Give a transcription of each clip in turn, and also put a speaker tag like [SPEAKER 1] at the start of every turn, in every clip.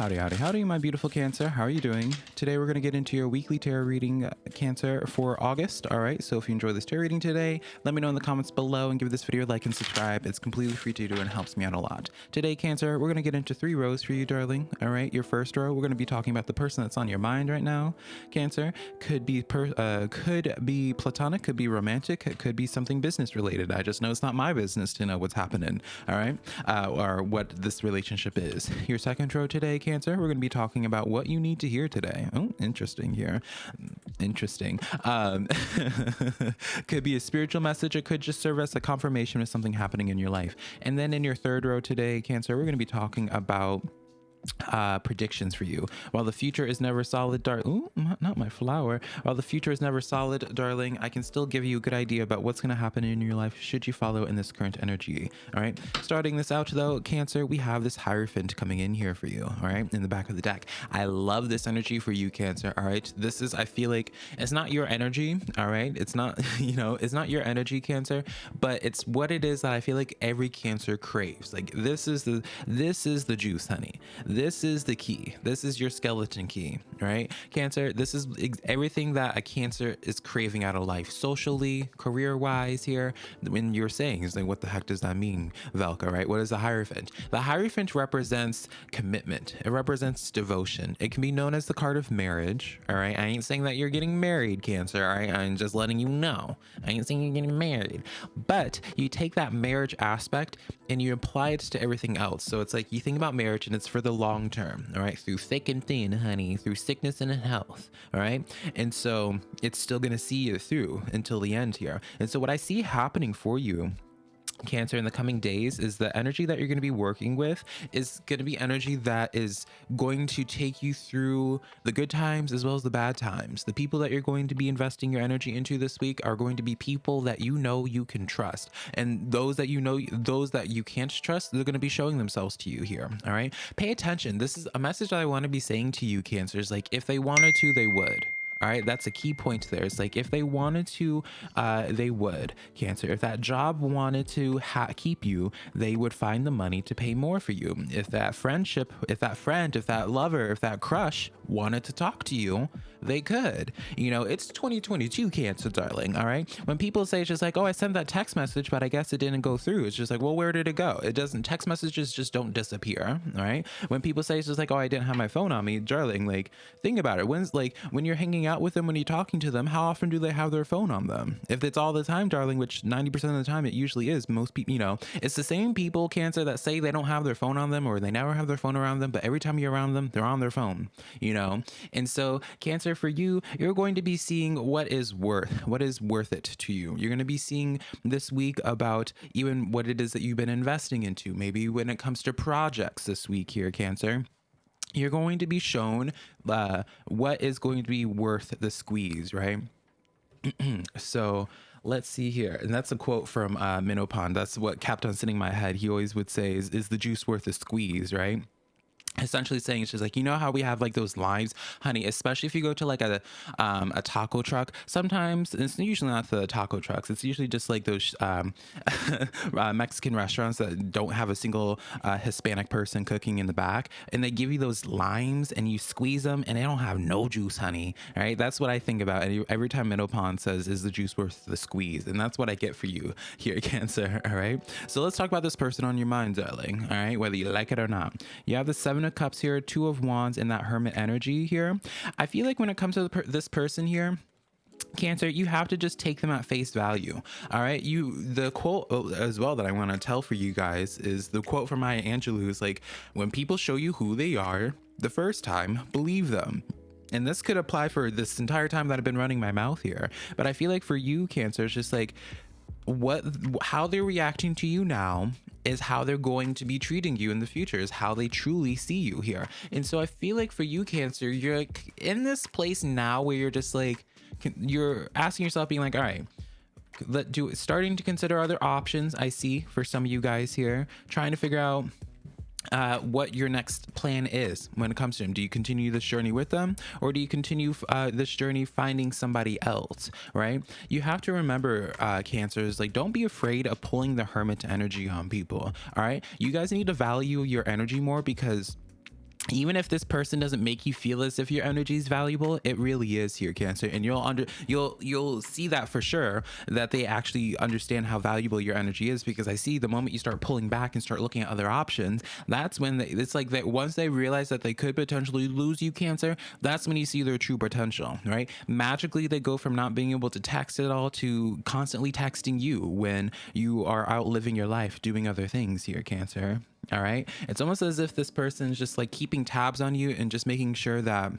[SPEAKER 1] Howdy, howdy, howdy, my beautiful Cancer. How are you doing? Today we're going to get into your weekly tarot reading, uh, Cancer, for August. All right, so if you enjoy this tarot reading today, let me know in the comments below and give this video a like and subscribe. It's completely free to do and helps me out a lot. Today, Cancer, we're going to get into three rows for you, darling. All right, your first row, we're going to be talking about the person that's on your mind right now. Cancer could be uh, could be platonic, could be romantic, it could be something business related. I just know it's not my business to know what's happening. All right, uh, or what this relationship is. Your second row today, Cancer, we're going to be talking about what you need to hear today. Oh, interesting here. Interesting. Um, could be a spiritual message. It could just serve as a confirmation of something happening in your life. And then in your third row today, Cancer, we're going to be talking about uh, predictions for you. While the future is never solid, darling. Not my flower. While the future is never solid, darling, I can still give you a good idea about what's going to happen in your life should you follow in this current energy. All right. Starting this out, though, Cancer, we have this Hierophant coming in here for you. All right. In the back of the deck. I love this energy for you, Cancer. All right. This is, I feel like it's not your energy. All right. It's not, you know, it's not your energy, Cancer, but it's what it is that I feel like every Cancer craves. Like this is the, this is the juice, honey this is the key. This is your skeleton key, right? Cancer, this is everything that a cancer is craving out of life, socially, career wise here. When you're saying, is like, what the heck does that mean, Velka, right? What is the Hierophant? The Hierophant represents commitment. It represents devotion. It can be known as the card of marriage, all right? I ain't saying that you're getting married, Cancer, all right? I'm just letting you know. I ain't saying you're getting married. But you take that marriage aspect and you apply it to everything else. So it's like you think about marriage and it's for the long term, all right? Through thick and thin, honey, through sickness and health, all right? And so it's still going to see you through until the end here. And so what I see happening for you cancer in the coming days is the energy that you're going to be working with is going to be energy that is going to take you through the good times as well as the bad times. The people that you're going to be investing your energy into this week are going to be people that you know you can trust. And those that you know those that you can't trust they're going to be showing themselves to you here all right? Pay attention. This is a message that i want to be saying to you cancers. Like if they wanted to they would all right, that's a key point there. It's like if they wanted to, uh, they would. Cancer. If that job wanted to keep you, they would find the money to pay more for you. If that friendship, if that friend, if that lover, if that crush wanted to talk to you, they could. You know, it's 2022 Cancer, darling. All right. When people say it's just like, oh, I sent that text message, but I guess it didn't go through. It's just like, well, where did it go? It doesn't. Text messages just don't disappear. All right. When people say it's just like, oh, I didn't have my phone on me, darling. Like, think about it. When's like when you're hanging out with them when you're talking to them, how often do they have their phone on them? If it's all the time, darling, which 90% of the time it usually is, most people, you know, it's the same people, Cancer, that say they don't have their phone on them or they never have their phone around them, but every time you're around them, they're on their phone, you know? And so, Cancer, for you, you're going to be seeing what is worth, what is worth it to you. You're going to be seeing this week about even what it is that you've been investing into. Maybe when it comes to projects this week here, Cancer you're going to be shown uh, what is going to be worth the squeeze, right? so let's see here. And that's a quote from uh, Minnow Pond. That's what kept on sitting in my head. He always would say, is, is the juice worth the squeeze, right? Essentially saying just like you know how we have like those lines honey especially if you go to like a um a taco truck? Sometimes it's usually not the taco trucks it's usually just like those um uh, mexican restaurants that don't have a single uh, hispanic person cooking in the back and they give you those limes and you squeeze them and they don't have no juice honey all right? That's what i think about every time minnow pond says is the juice worth the squeeze? And that's what i get for you here cancer all right? So let's talk about this person on your mind darling all right? Whether you like it or not. You have the seven of cups here, two of wands, and that hermit energy here. I feel like when it comes to per this person here, cancer you have to just take them at face value all right? You the quote oh, as well that i want to tell for you guys is the quote from maya angelou is like when people show you who they are the first time believe them. And this could apply for this entire time that i've been running my mouth here. But i feel like for you cancer it's just like what how they're reacting to you now is how they're going to be treating you in the future is how they truly see you here. And so i feel like for you cancer you're like in this place now where you're just like you're asking yourself being like all right let do starting to consider other options. I see for some of you guys here trying to figure out uh, what your next plan is when it comes to them. Do you continue this journey with them or do you continue uh, this journey finding somebody else, right? You have to remember, uh, cancers, like don't be afraid of pulling the hermit energy on people, all right? You guys need to value your energy more because even if this person doesn't make you feel as if your energy is valuable it really is here cancer. And you'll under you'll you'll see that for sure that they actually understand how valuable your energy is because i see the moment you start pulling back and start looking at other options that's when they, it's like that once they realize that they could potentially lose you cancer that's when you see their true potential right? Magically they go from not being able to text at all to constantly texting you when you are out living your life doing other things here cancer all right. It's almost as if this person's just like keeping tabs on you and just making sure that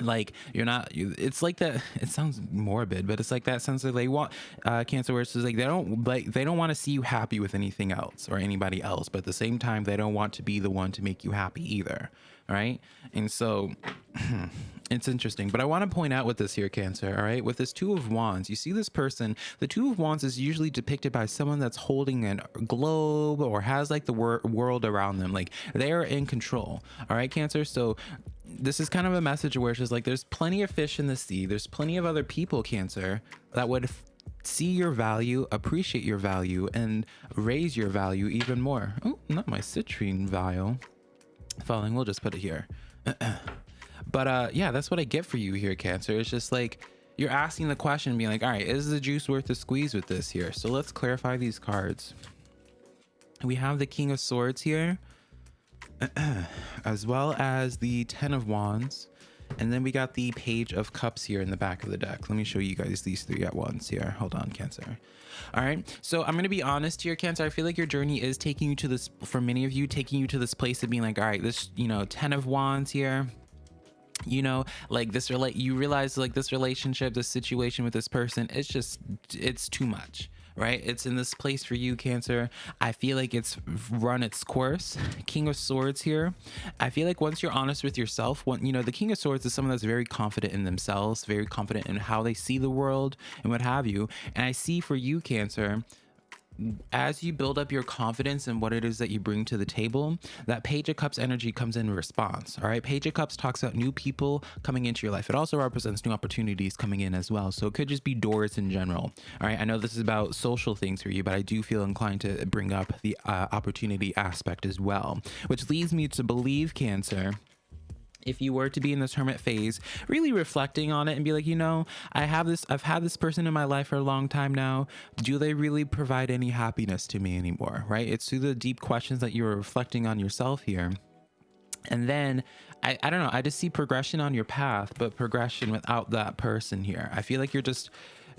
[SPEAKER 1] like you're not it's like that it sounds morbid but it's like that sense that they want uh cancer where it's like they don't like they don't want to see you happy with anything else or anybody else but at the same time they don't want to be the one to make you happy either right and so it's interesting but i want to point out with this here cancer all right? With this two of wands you see this person the two of wands is usually depicted by someone that's holding a globe or has like the wor world around them like they're in control all right cancer? So this is kind of a message where it's just like there's plenty of fish in the sea there's plenty of other people cancer that would see your value appreciate your value and raise your value even more. Oh not my citrine vial. Falling we'll just put it here but uh yeah that's what i get for you here cancer. It's just like you're asking the question being like all right is the juice worth the squeeze with this here? So let's clarify these cards. We have the king of swords here as well as the ten of wands and then we got the page of cups here in the back of the deck. Let me show you guys these three at once here. Hold on cancer. All right so i'm gonna be honest here cancer. I feel like your journey is taking you to this for many of you taking you to this place of being like all right this you know ten of wands here you know like this relate you realize like this relationship this situation with this person it's just it's too much right? It's in this place for you, Cancer. I feel like it's run its course. King of Swords here. I feel like once you're honest with yourself, when you know the King of Swords is someone that's very confident in themselves, very confident in how they see the world and what have you. And I see for you, Cancer, as you build up your confidence in what it is that you bring to the table, that Page of Cups energy comes in response. All right. Page of Cups talks about new people coming into your life. It also represents new opportunities coming in as well. So it could just be doors in general. All right. I know this is about social things for you, but I do feel inclined to bring up the uh, opportunity aspect as well, which leads me to believe, Cancer, if you were to be in this hermit phase really reflecting on it and be like you know i have this i've had this person in my life for a long time now. Do they really provide any happiness to me anymore right? It's through the deep questions that you're reflecting on yourself here. And then I, I don't know i just see progression on your path but progression without that person here i feel like you're just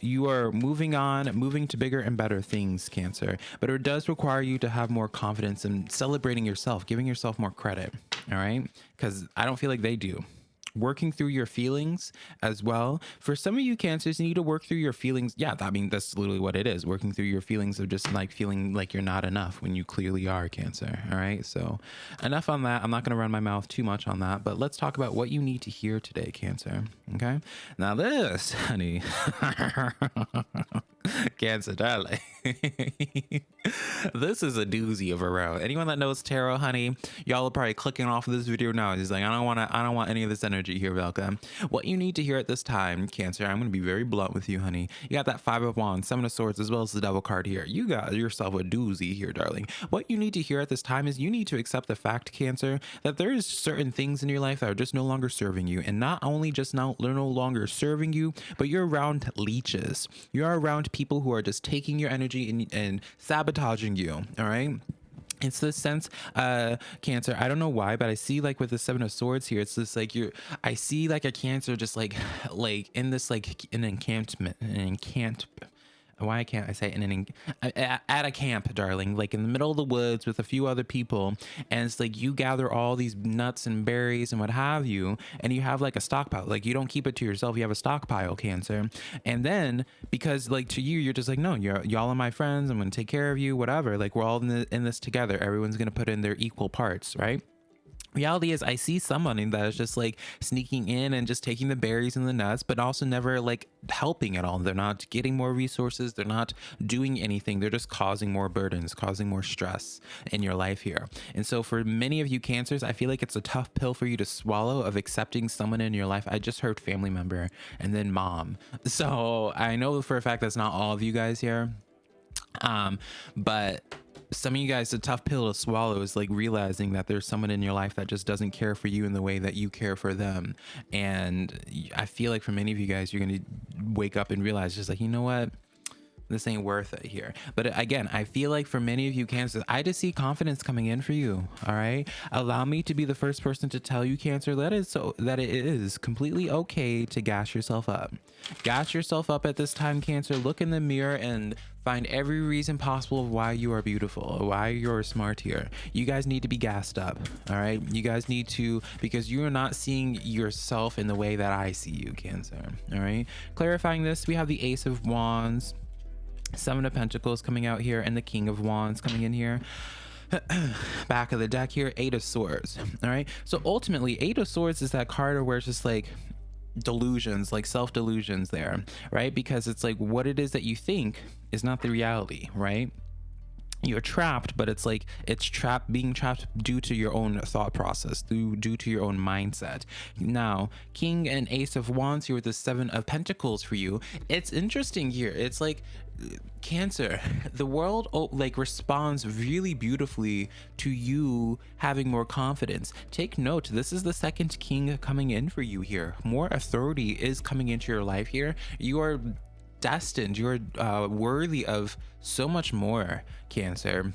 [SPEAKER 1] you are moving on, moving to bigger and better things, Cancer. But it does require you to have more confidence in celebrating yourself, giving yourself more credit. All right. Because I don't feel like they do working through your feelings as well. For some of you cancers, you need to work through your feelings. Yeah, I mean, that's literally what it is. Working through your feelings of just like feeling like you're not enough when you clearly are cancer. All right. So enough on that. I'm not going to run my mouth too much on that, but let's talk about what you need to hear today, cancer. Okay. Now this, honey. Cancer, darling. this is a doozy of a row. Anyone that knows tarot, honey, y'all are probably clicking off of this video now. He's like, I don't want to. I don't want any of this energy here, Velka. What you need to hear at this time, Cancer. I'm going to be very blunt with you, honey. You got that Five of Wands, Seven of Swords, as well as the Devil card here. You got yourself a doozy here, darling. What you need to hear at this time is you need to accept the fact, Cancer, that there is certain things in your life that are just no longer serving you, and not only just now they're no longer serving you, but you're around leeches. You're around people who are just taking your energy and, and sabotaging you. All right it's this sense uh cancer i don't know why but i see like with the seven of swords here it's just like you're i see like a cancer just like like in this like an encampment an encant why can't I say in an at a camp, darling, like in the middle of the woods with a few other people, and it's like you gather all these nuts and berries and what have you, and you have like a stockpile. Like you don't keep it to yourself; you have a stockpile, Cancer. And then because like to you, you're just like, no, you're y'all are my friends. I'm gonna take care of you, whatever. Like we're all in, the, in this together. Everyone's gonna put in their equal parts, right? Reality is i see someone that is just like sneaking in and just taking the berries and the nuts but also never like helping at all. They're not getting more resources. They're not doing anything. They're just causing more burdens causing more stress in your life here. And so for many of you cancers i feel like it's a tough pill for you to swallow of accepting someone in your life. I just heard family member and then mom. So i know for a fact that's not all of you guys here. Um but some of you guys, a tough pill to swallow is like realizing that there's someone in your life that just doesn't care for you in the way that you care for them. And I feel like for many of you guys, you're going to wake up and realize just like, you know what? This ain't worth it here. But again, I feel like for many of you cancers, I just see confidence coming in for you. All right. Allow me to be the first person to tell you cancer that is so that it is completely okay to gas yourself up. Gas yourself up at this time, cancer. Look in the mirror and find every reason possible of why you are beautiful, why you're smart here. You guys need to be gassed up. All right. You guys need to because you are not seeing yourself in the way that I see you, cancer. All right. Clarifying this, we have the ace of wands Seven of Pentacles coming out here and the King of Wands coming in here. Back of the deck here, Eight of Swords. All right. So ultimately, Eight of Swords is that card where it's just like delusions, like self delusions there, right? Because it's like what it is that you think is not the reality, right? You're trapped but it's like it's trapped being trapped due to your own thought process due due to your own mindset. Now king and ace of wands here with the seven of pentacles for you. It's interesting here. It's like cancer the world oh, like responds really beautifully to you having more confidence. Take note this is the second king coming in for you here. More authority is coming into your life here. You are destined. You're uh, worthy of so much more cancer.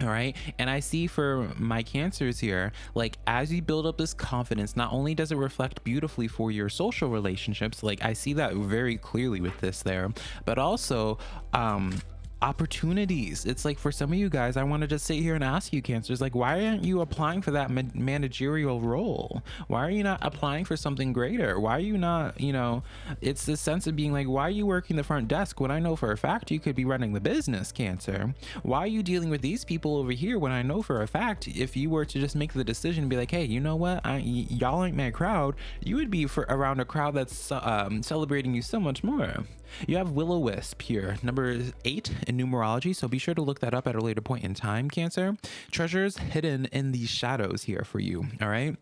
[SPEAKER 1] All right? And i see for my cancers here like as you build up this confidence not only does it reflect beautifully for your social relationships like i see that very clearly with this there but also um opportunities. It's like for some of you guys, I want to just sit here and ask you, cancers, like, why aren't you applying for that managerial role? Why are you not applying for something greater? Why are you not, you know, it's the sense of being like, why are you working the front desk when I know for a fact you could be running the business, Cancer? Why are you dealing with these people over here when I know for a fact if you were to just make the decision and be like, hey, you know what, y'all ain't my crowd, you would be for around a crowd that's um, celebrating you so much more. You have Will-O-Wisp here, number eight in numerology, so be sure to look that up at a later point in time, Cancer. Treasures hidden in the shadows here for you, all right?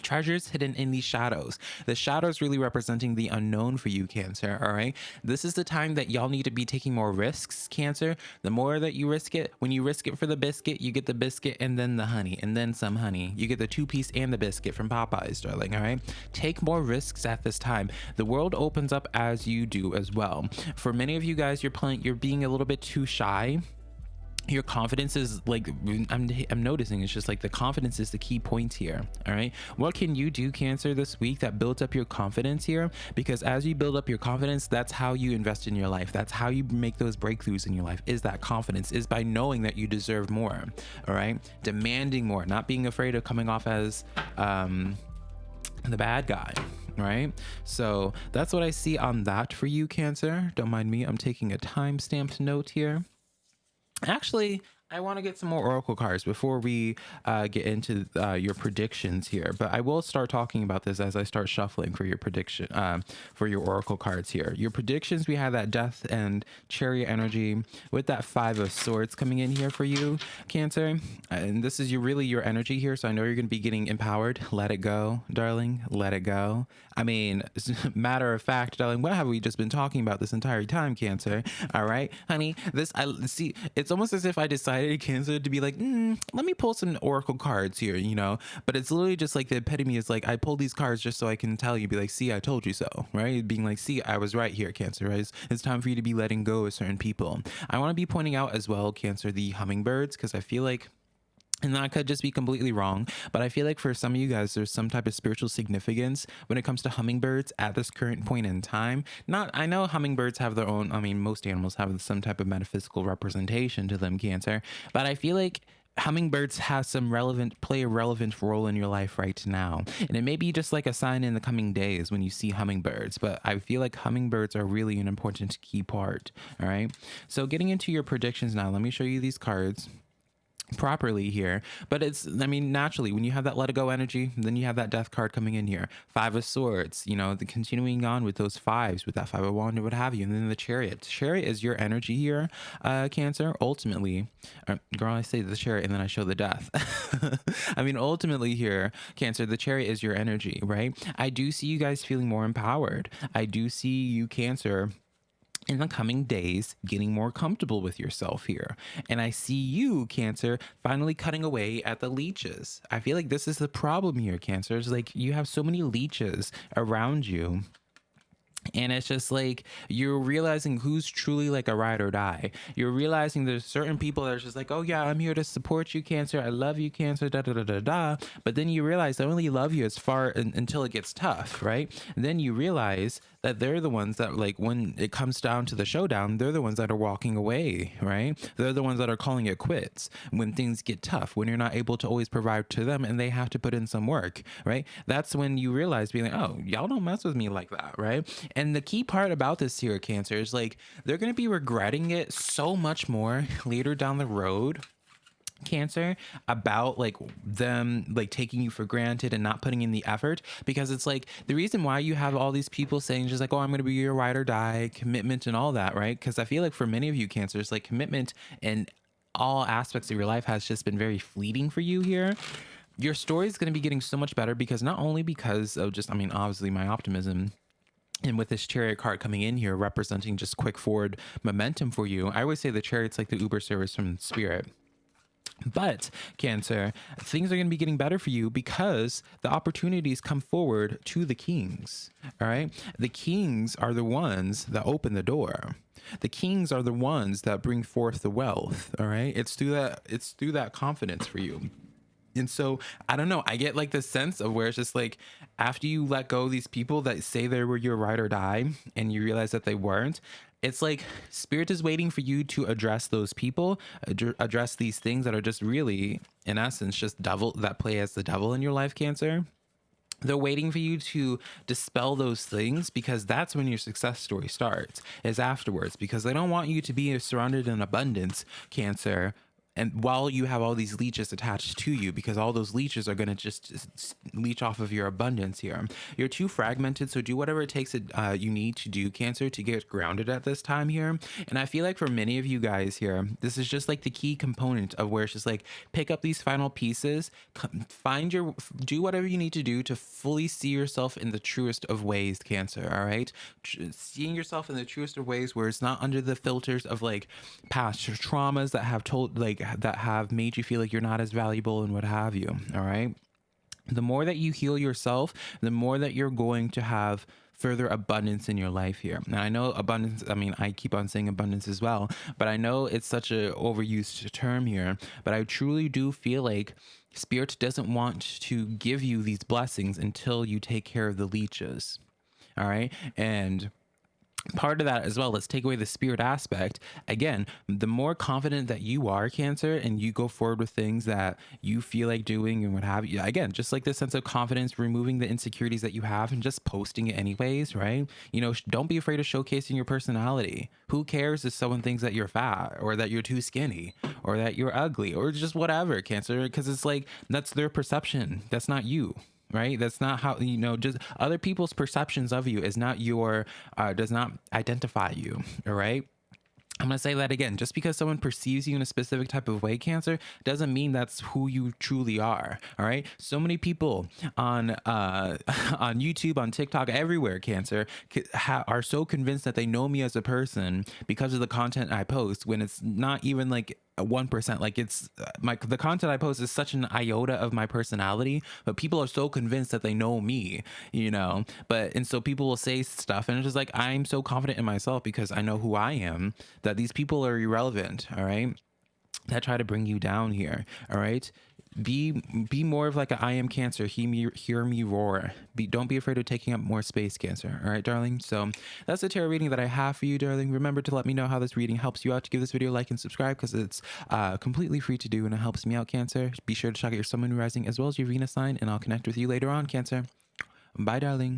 [SPEAKER 1] Treasures hidden in the shadows. The shadows really representing the unknown for you cancer all right? This is the time that y'all need to be taking more risks cancer. The more that you risk it when you risk it for the biscuit you get the biscuit and then the honey and then some honey. You get the two piece and the biscuit from popeyes darling all right? Take more risks at this time. The world opens up as you do as well. For many of you guys you're playing you're being a little bit too shy your confidence is like I'm, I'm noticing it's just like the confidence is the key point here all right? What can you do cancer this week that builds up your confidence here? Because as you build up your confidence that's how you invest in your life. That's how you make those breakthroughs in your life is that confidence is by knowing that you deserve more all right? Demanding more not being afraid of coming off as um the bad guy right? So that's what i see on that for you cancer. Don't mind me i'm taking a time stamped note here Actually, I want to get some more Oracle cards before we uh, get into uh, your predictions here. But I will start talking about this as I start shuffling for your prediction uh, for your Oracle cards here. Your predictions, we have that Death and Chariot energy with that Five of Swords coming in here for you, Cancer. And this is really your energy here. So I know you're going to be getting empowered. Let it go, darling. Let it go. I mean, matter of fact, darling, what have we just been talking about this entire time, Cancer? All right, honey. This I see. It's almost as if I decided decided cancer to be like mm, let me pull some oracle cards here you know? But it's literally just like the epitome is like i pulled these cards just so i can tell you be like see i told you so right? Being like see i was right here cancer right? It's, it's time for you to be letting go of certain people. I want to be pointing out as well cancer the hummingbirds because i feel like and that could just be completely wrong, but I feel like for some of you guys, there's some type of spiritual significance when it comes to hummingbirds at this current point in time. Not, I know hummingbirds have their own, I mean, most animals have some type of metaphysical representation to them, Cancer, but I feel like hummingbirds have some relevant play a relevant role in your life right now. And it may be just like a sign in the coming days when you see hummingbirds but i feel like hummingbirds are really an important key part all right? So getting into your predictions now let me show you these cards properly here. But it's i mean naturally when you have that let it go energy then you have that death card coming in here. Five of swords you know the continuing on with those fives with that five of wand or what have you and then the chariot. Chariot is your energy here uh cancer. Ultimately uh, girl i say the chariot and then i show the death. I mean ultimately here cancer the chariot is your energy right? I do see you guys feeling more empowered. I do see you cancer in the coming days getting more comfortable with yourself here. And I see you, Cancer, finally cutting away at the leeches. I feel like this is the problem here, Cancer. It's like you have so many leeches around you and it's just like you're realizing who's truly like a ride or die. You're realizing there's certain people that are just like, oh yeah, I'm here to support you, Cancer. I love you, Cancer. Da da da da da. But then you realize they only love you as far until it gets tough, right? And then you realize that they're the ones that like when it comes down to the showdown, they're the ones that are walking away, right? They're the ones that are calling it quits when things get tough, when you're not able to always provide to them and they have to put in some work, right? That's when you realize being like, oh, y'all don't mess with me like that, right? And the key part about this here, Cancer, is like they're gonna be regretting it so much more later down the road cancer about like them like taking you for granted and not putting in the effort. Because it's like the reason why you have all these people saying just like oh i'm going to be your ride or die commitment and all that right? Because i feel like for many of you cancers like commitment in all aspects of your life has just been very fleeting for you here. Your story is going to be getting so much better because not only because of just i mean obviously my optimism and with this chariot card coming in here representing just quick forward momentum for you i always say the chariot's like the uber service from spirit but, Cancer, things are going to be getting better for you because the opportunities come forward to the kings. All right. The kings are the ones that open the door. The kings are the ones that bring forth the wealth. All right. It's through that, it's through that confidence for you. And so I don't know. I get like the sense of where it's just like after you let go these people that say they were your ride or die and you realize that they weren't, it's like spirit is waiting for you to address those people ad- address these things that are just really in essence just devil that play as the devil in your life cancer. They're waiting for you to dispel those things because that's when your success story starts is afterwards because they don't want you to be surrounded in abundance cancer and while you have all these leeches attached to you because all those leeches are going to just leech off of your abundance here. You're too fragmented so do whatever it takes uh, you need to do cancer to get grounded at this time here. And i feel like for many of you guys here this is just like the key component of where it's just like pick up these final pieces find your do whatever you need to do to fully see yourself in the truest of ways cancer all right? Seeing yourself in the truest of ways where it's not under the filters of like past traumas that have told like that have made you feel like you're not as valuable and what have you. All right. The more that you heal yourself, the more that you're going to have further abundance in your life here. And I know abundance, I mean, I keep on saying abundance as well, but I know it's such a overused term here, but I truly do feel like spirit doesn't want to give you these blessings until you take care of the leeches. All right? And part of that as well let's take away the spirit aspect. Again the more confident that you are cancer and you go forward with things that you feel like doing and what have you again just like this sense of confidence removing the insecurities that you have and just posting it anyways right? You know don't be afraid of showcasing your personality. Who cares if someone thinks that you're fat or that you're too skinny or that you're ugly or just whatever cancer because it's like that's their perception. That's not you right that's not how you know just other people's perceptions of you is not your uh, does not identify you all right I'm going to say that again. Just because someone perceives you in a specific type of way, Cancer, doesn't mean that's who you truly are. All right. So many people on uh, on YouTube, on TikTok, everywhere, Cancer, are so convinced that they know me as a person because of the content I post when it's not even like one percent. Like it's uh, my the content I post is such an iota of my personality, but people are so convinced that they know me, you know. But and so people will say stuff, and it's just like I'm so confident in myself because I know who I am that these people are irrelevant. All right that try to bring you down here all right be be more of like a I am cancer. Hear me, hear me roar. Be, don't be afraid of taking up more space, cancer. All right, darling. So that's the tarot reading that I have for you, darling. Remember to let me know how this reading helps you out. To give this video a like and subscribe because it's uh, completely free to do and it helps me out, Cancer. Be sure to check out your Sun, Moon, Rising as well as your Venus sign, and I'll connect with you later on, Cancer. Bye, darling.